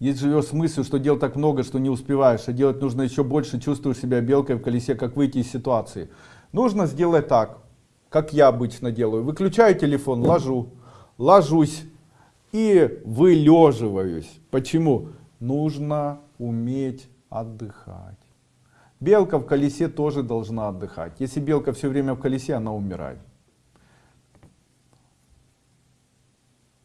Если живешь с мыслью, что дел так много, что не успеваешь, а делать нужно еще больше, чувствуешь себя белкой в колесе, как выйти из ситуации. Нужно сделать так, как я обычно делаю. Выключаю телефон, ложу, ложусь и вылеживаюсь. Почему? Нужно уметь отдыхать. Белка в колесе тоже должна отдыхать. Если белка все время в колесе, она умирает.